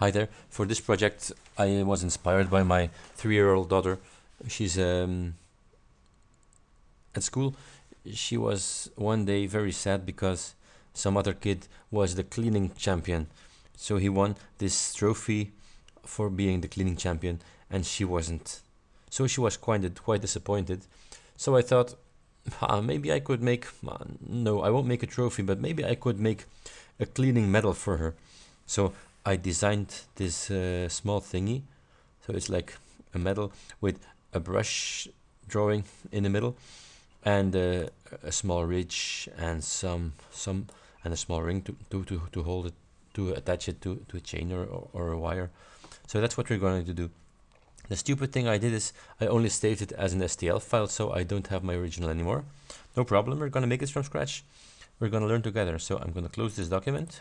Hi there. For this project, I was inspired by my three-year-old daughter. She's um, at school. She was one day very sad because some other kid was the cleaning champion. So he won this trophy for being the cleaning champion, and she wasn't. So she was quite quite disappointed. So I thought, ah, maybe I could make. Uh, no, I won't make a trophy, but maybe I could make a cleaning medal for her. So I designed this uh, small thingy. So it's like a medal with a brush drawing in the middle and uh, a small ridge and some some and a small ring to, to, to, to hold it to attach it to, to a chain or, or, or a wire. So that's what we're going to do. The stupid thing I did is I only saved it as an STL file so I don't have my original anymore. No problem, we're going to make this from scratch. We're going to learn together. So I'm going to close this document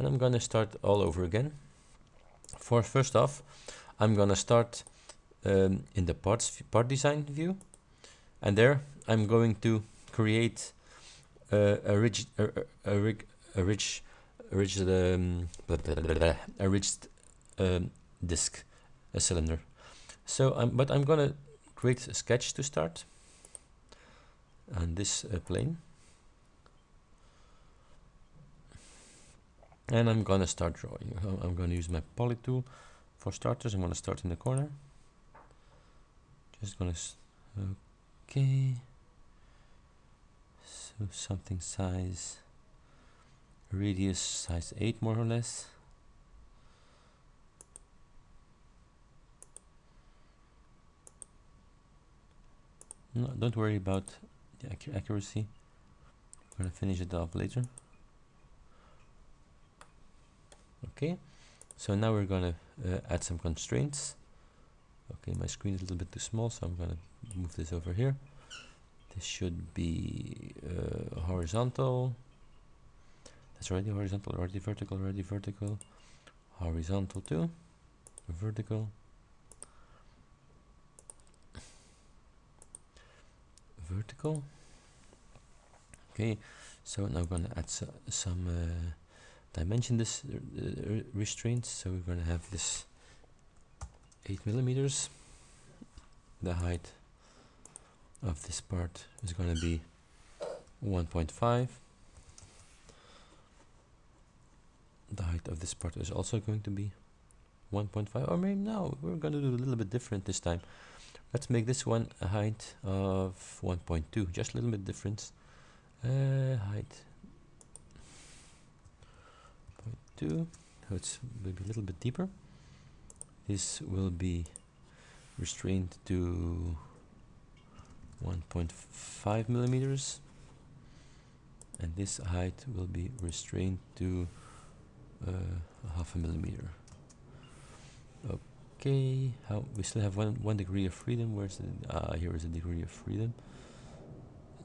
and I'm going to start all over again. For first off, I'm going to start um, in the parts part design view. And there I'm going to create uh, a rich a, a, a, rich a rich um, a rich um, disk a cylinder. So I'm but I'm gonna create a sketch to start. On this uh, plane and I'm gonna start drawing. I'm gonna use my poly tool for starters. I'm gonna start in the corner. Just gonna okay. So something size radius size 8 more or less. No, don't worry about the accuracy. We're gonna finish it off later okay? So now we're gonna uh, add some constraints. Okay my screen is a little bit too small so I'm gonna move this over here. This should be uh, horizontal. That's already horizontal already vertical already vertical. Horizontal too. Vertical. Vertical. Okay so now I'm gonna add so, some uh, dimension this uh, restraints so we're gonna have this 8 millimeters. The height of this part is going to be 1.5 the height of this part is also going to be 1.5 or maybe no we're going to do a little bit different this time. Let's make this one a height of 1.2 just a little bit difference. Uh, height 0.2 so it's maybe a little bit deeper this will be restrained to 1.5 millimeters and this height will be restrained to uh, half a millimeter. Okay how we still have one one degree of freedom. Where's the ah here is a degree of freedom.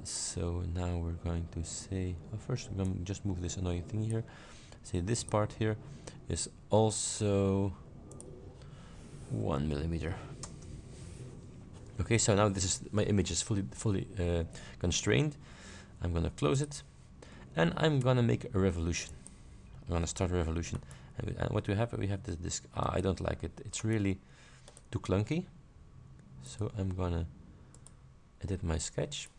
So now we're going to say oh, first to just move this annoying thing here say this part here is also one millimeter. Okay so now this is my image is fully fully uh, constrained. I'm gonna close it and I'm gonna make a revolution. I'm gonna start a revolution. And, we, and what we have we have this disk ah, I don't like it. It's really too clunky. So I'm gonna edit my sketch.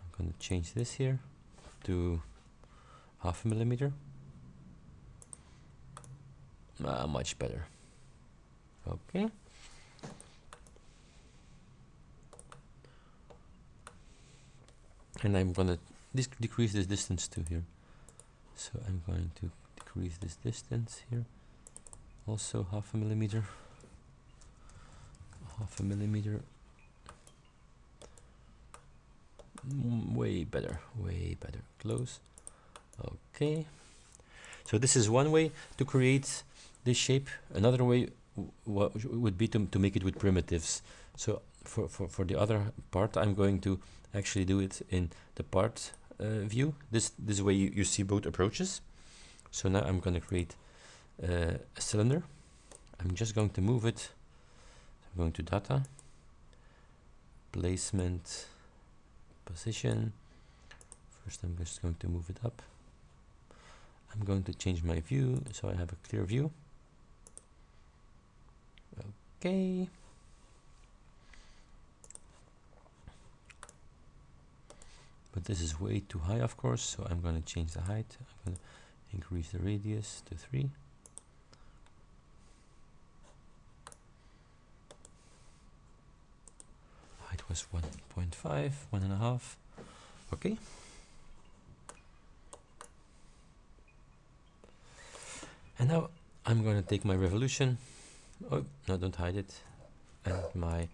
I'm gonna change this here to half a millimeter? Ah, much better. Okay. And I'm gonna this decrease this distance to here. So I'm going to decrease this distance here. Also half a millimeter. Half a millimeter. Mm, way better way better. Close okay so this is one way to create this shape another way would be to, to make it with primitives so for, for, for the other part I'm going to actually do it in the part uh, view. This, this way you, you see both approaches. So now I'm going to create uh, a cylinder. I'm just going to move it. I'm going to data, placement, position. First I'm just going to move it up. I'm going to change my view so I have a clear view. Okay. But this is way too high of course so I'm going to change the height. I'm going to increase the radius to 3 height was 1.5 one and a half. Okay and now I'm going to take my revolution. Oh no don't hide it. And my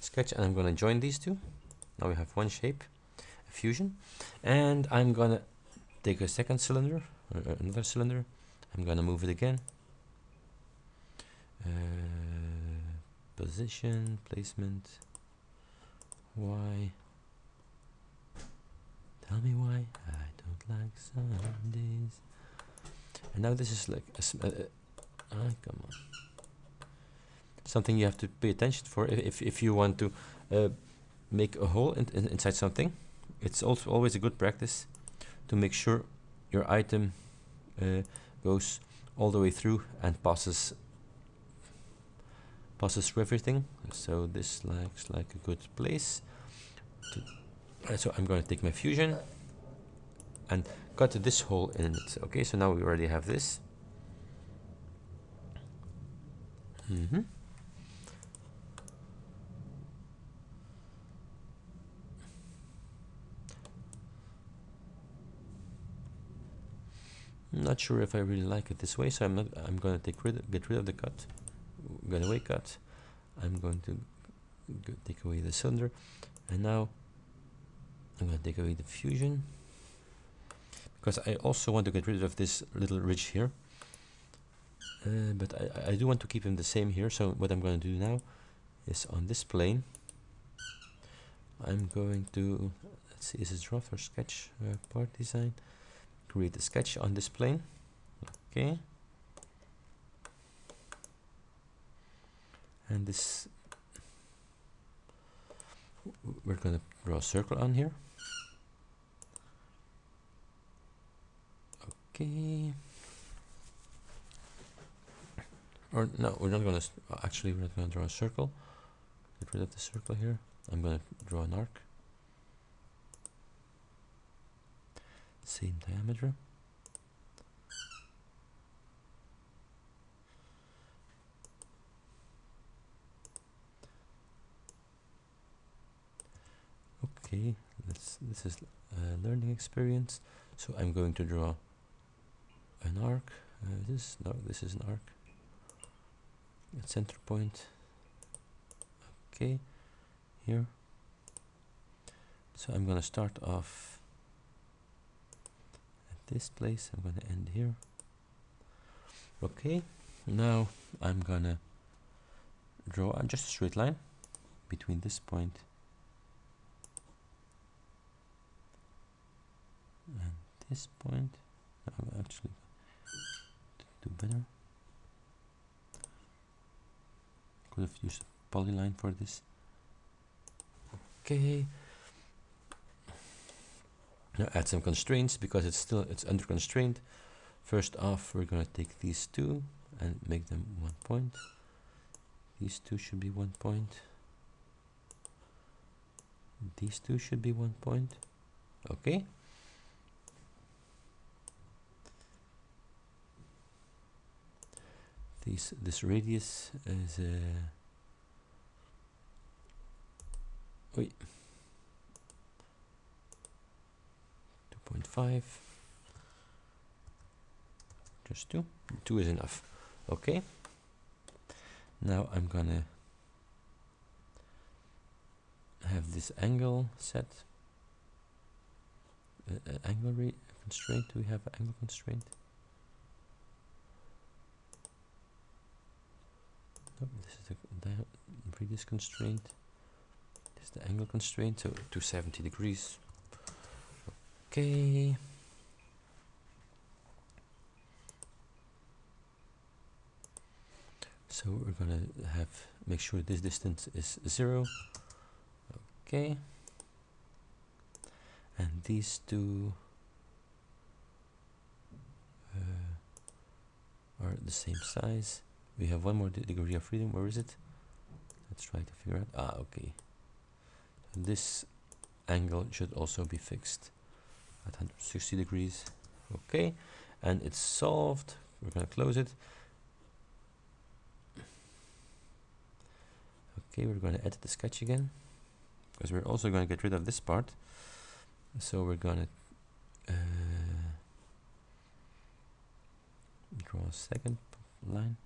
sketch and I'm going to join these two. Now we have one shape a fusion. And I'm gonna take a second cylinder uh, another cylinder. I'm gonna move it again. Uh, position placement. Why? Tell me why. I don't like Sundays and now this is like a, uh, uh, come on. Something you have to pay attention for if, if you want to uh, make a hole in, in, inside something it's also always a good practice to make sure your item uh, goes all the way through and passes passes through everything. So this looks like a good place uh, so I'm going to take my fusion and cut this hole in it okay so now we already have this mm -hmm. I'm not sure if I really like it this way, so I'm not. I'm going to take rid, get rid of the cut, get away cut. I'm going to take away the cylinder, and now I'm going to take away the fusion because I also want to get rid of this little ridge here. Uh, but I, I do want to keep them the same here. So what I'm going to do now is on this plane. I'm going to let's see, is it draft or sketch uh, part design? create a sketch on this plane okay and this we're going to draw a circle on here okay or no we're not going to actually we're not going to draw a circle get rid of the circle here I'm going to draw an arc same diameter. Okay, let's, this is a learning experience. So I'm going to draw an arc. Uh, this no, this is an arc. A center point. Okay, here. So I'm going to start off at this place I'm gonna end here okay now I'm gonna draw just a straight line between this point and this point I'm actually do better? Could have used polyline for this. Okay. Now add some constraints because it's still it's under constraint. First off we're to take these two and make them one point. These two should be one point. These two should be one point. Okay this this radius is uh, wait 0.5 just two. Two is enough. Okay. Now I'm gonna have this angle set. Uh, uh, angle constraint. Do we have angle constraint this is the radius constraint this is the angle constraint so 270 degrees Okay. So we're gonna have make sure this distance is zero. Okay. And these two uh, the same size. We have one more degree of freedom. Where is it? Let's try to figure out. Ah, okay. This angle should also be fixed at 160 degrees. Okay, and it's solved. We're going to close it. Okay, we're going to edit the sketch again because we're also going to get rid of this part. So we're going to uh, draw a second line.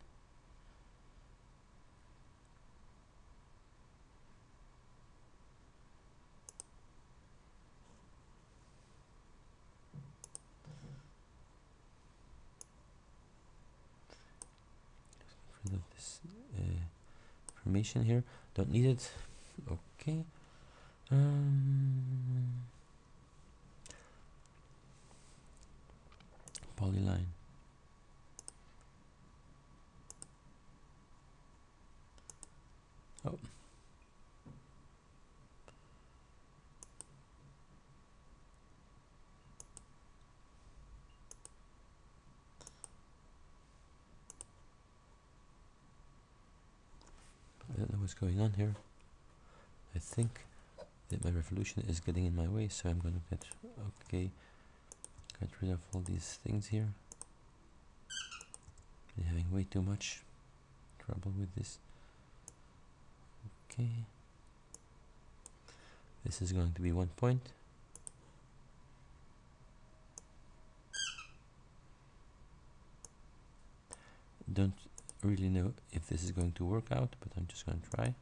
rid of this uh, information here. Don't need it. Okay. Um, polyline. Oh. I don't know what's going on here. I think that my revolution is getting in my way, so I'm gonna get okay, get rid of all these things here. I'm having way too much trouble with this. Okay, this is going to be one point. Don't really know if this is going to work out, but I'm just going to try.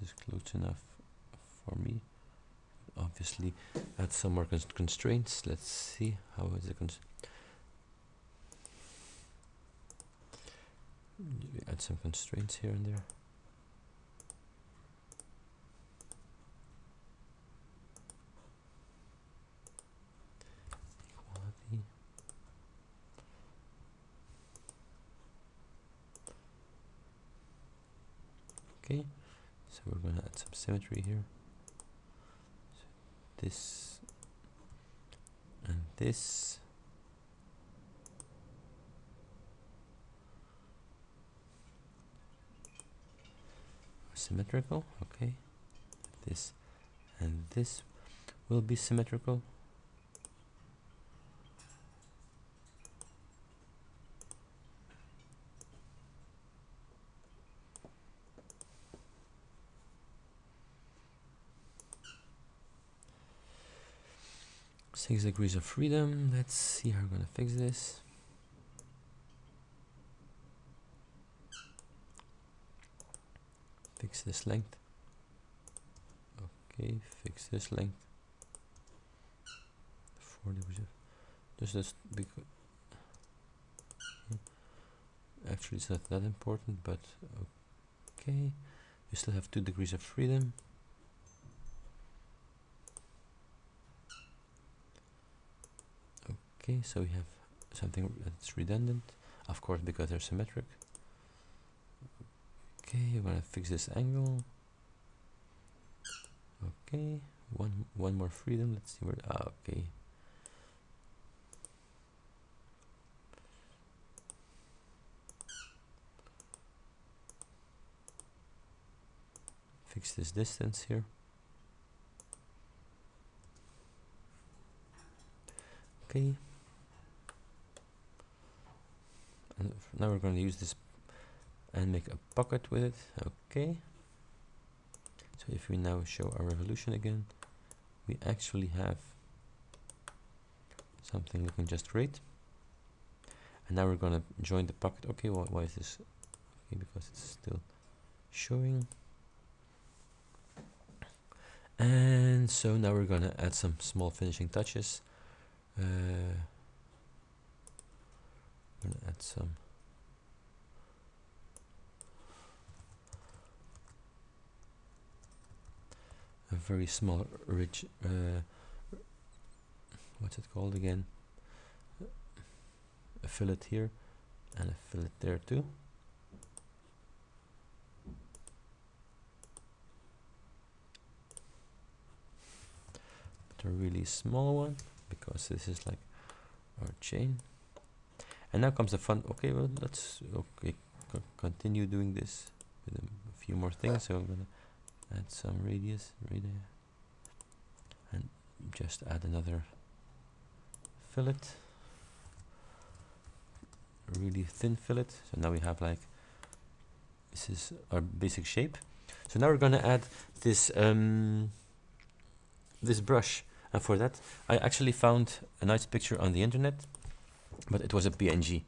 This is close enough for me. Obviously, add some more cons constraints. Let's see how is it. Cons add some constraints here and there. Equality. Okay, so we're going to add some symmetry here. So this and this. symmetrical okay this and this will be symmetrical six degrees of freedom. Let's see how we're gonna fix this. Fix this length. Okay fix this length. 4 degrees just this because hmm. actually it's not that important but okay. We still have 2 degrees of freedom okay so we have something that's redundant. Of course because they're symmetric. Okay we're gonna fix this angle. Okay one one more freedom. Let's see where ah, okay. Fix this distance here. Okay and now we're going to use this and make a pocket with it. Okay. So if we now show our revolution again we actually have something looking just great. And now we're gonna join the pocket. Okay wh why is this? Okay because it's still showing. And so now we're gonna add some small finishing touches. Uh, I'm gonna add some. A very small ridge uh, what's it called again? A fillet here and a fillet there too. But a really small one because this is like our chain and now comes the fun okay well let's okay co continue doing this with a, few more things. So I'm gonna add some radius radius and just add another fillet. Really thin fillet. So now we have like this is our basic shape. So now we're gonna add this um, this brush. And for that I actually found a nice picture on the internet but it was a PNG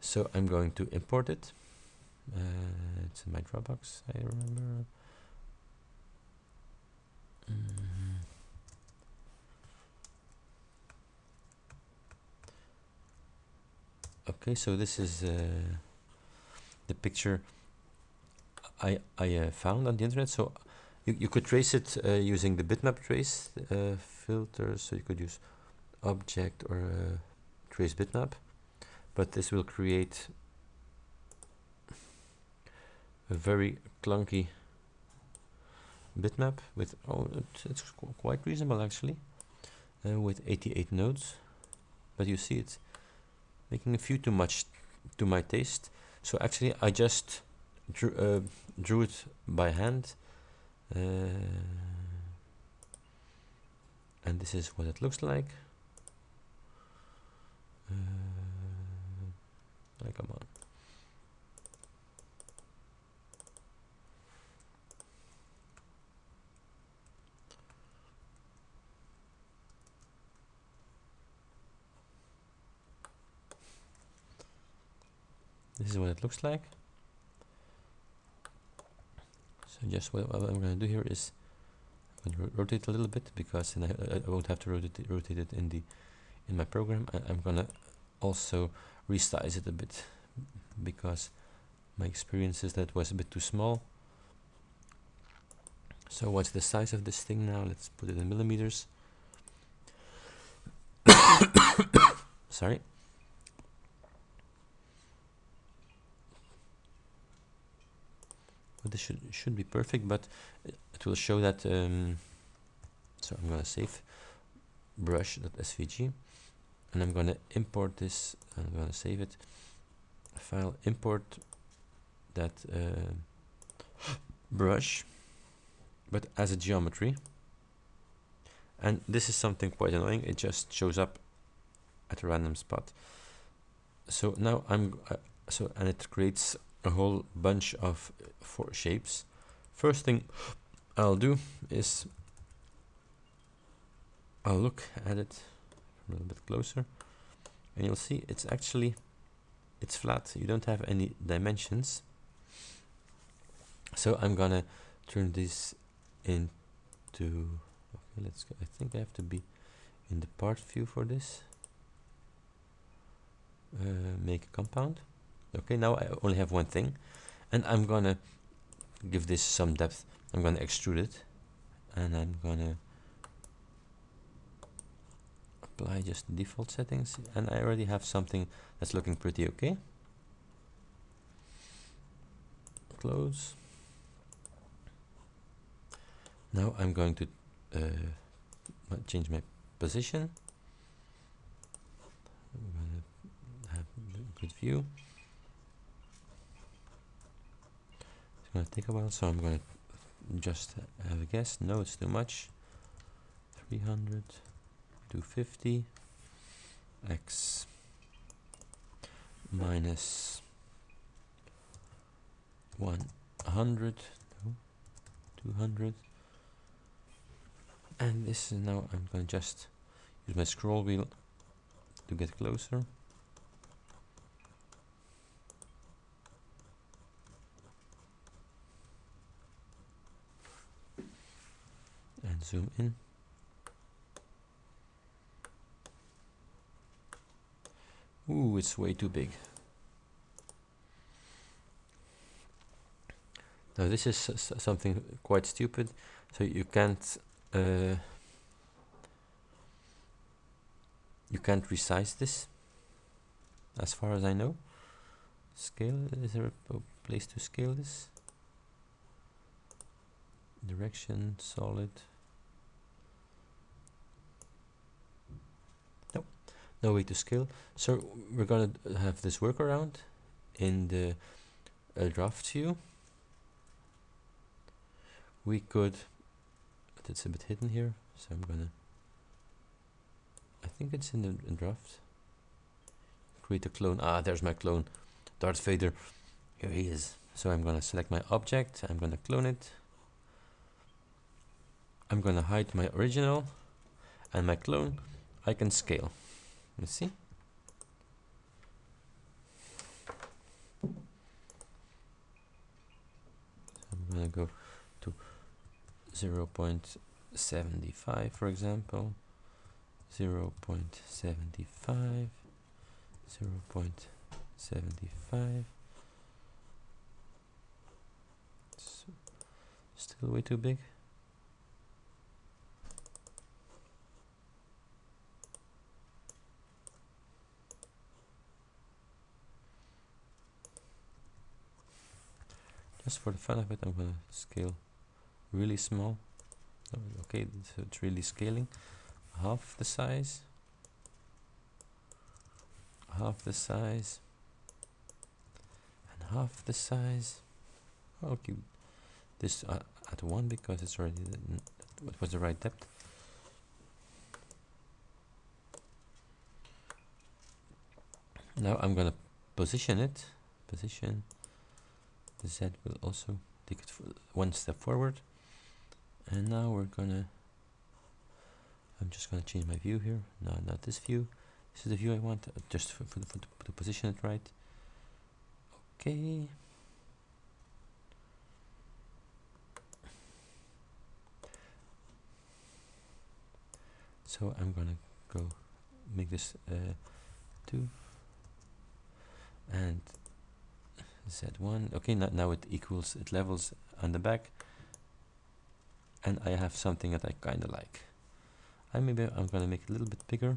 so I'm going to import it. Uh, it's in my Dropbox I remember. Mm. okay so this is uh, the picture I, I uh, found on the internet. So you, you could trace it uh, using the bitmap trace uh, filter. So you could use object or uh, trace bitmap but this will create a very clunky bitmap with oh it's, it's qu quite reasonable actually uh, with 88 nodes. But you see it's making a few too much to my taste. So actually I just drew, uh, drew it by hand uh, and this is what it looks like uh, like come on this is what it looks like. So just what, what I'm going to do here is I'm going to rotate a little bit because then I, I won't have to rotate rotate it in the in my program I, I'm gonna also resize it a bit because my experience is that was a bit too small. So what's the size of this thing now? Let's put it in millimeters. Sorry. This should should be perfect but it will show that um, so I'm gonna save brush.svg and I'm gonna import this I'm gonna save it file import that uh, brush but as a geometry. And this is something quite annoying it just shows up at a random spot. So now I'm uh, so and it creates a whole bunch of four shapes. First thing I'll do is I'll look at it a little bit closer. And you'll see it's actually it's flat. You don't have any dimensions. So I'm gonna turn this into okay let's go I think I have to be in the part view for this. Uh, make a compound. Okay now I only have one thing. And I'm gonna give this some depth. I'm gonna extrude it. And I'm gonna apply just default settings and I already have something that's looking pretty okay. Close. Now I'm going to uh, change my position. Have a good view. It's gonna take a while so I'm gonna just have a guess. No it's too much. 300 250 x minus 100 no, 200 and this is now I'm gonna just use my scroll wheel to get closer and zoom in. Ooh, it's way too big. Now this is something quite stupid. So you can't uh, you can't resize this, as far as I know. Scale is there a place to scale this? Direction solid. No way to scale. So we're gonna have this workaround in the uh, draft view. We could but it's a bit hidden here so I'm gonna I think it's in the in draft. Create a clone. Ah there's my clone. Darth Vader. Here he is. So I'm gonna select my object. I'm gonna clone it. I'm gonna hide my original and my clone. I can scale you see I'm gonna go to 0 0.75 for example. 0 0.75 0 0.75 still way too big just for the fun of it I'm gonna scale really small. Okay so it's really scaling. Half the size. Half the size. And half the size. I'll keep this uh, at 1 because it's already what was the right depth. Now I'm gonna position it. Position the Z will also take it one step forward. And now we're gonna I'm just gonna change my view here. No not this view. This is the view I want uh, just for, for, for to position it right. Okay. So I'm gonna go make this uh, 2 and z1 okay now, it equals it levels on the back. And I have something that I kinda like. I maybe I'm gonna make it a little bit bigger.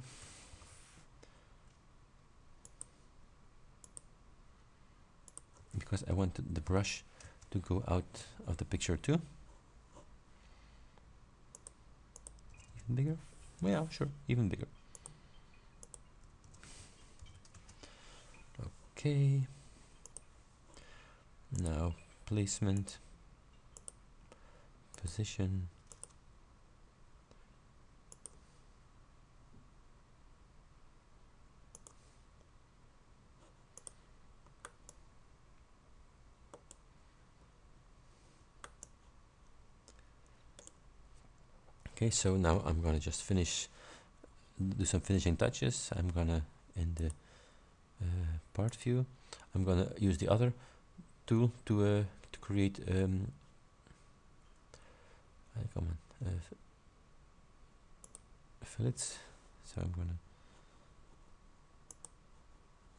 Because I want the brush to go out of the picture too. Even bigger? Well, yeah sure even bigger. Okay now placement. Position. Okay so now I'm gonna just finish do some finishing touches. I'm gonna in the uh, part view. I'm gonna use the other tool to uh, to create um, come on uh, fillets. So I'm gonna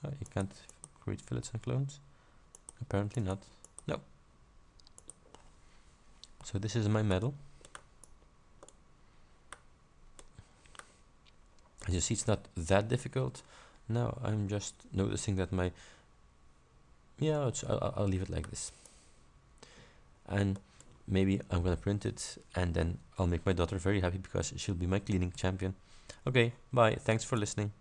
oh, you can't create fillets and clones. Apparently not. No. So this is my medal as you see it's not that difficult. Now I'm just noticing that my yeah I'll, I'll leave it like this. And maybe I'm gonna print it and then I'll make my daughter very happy because she'll be my cleaning champion. Okay bye. Thanks for listening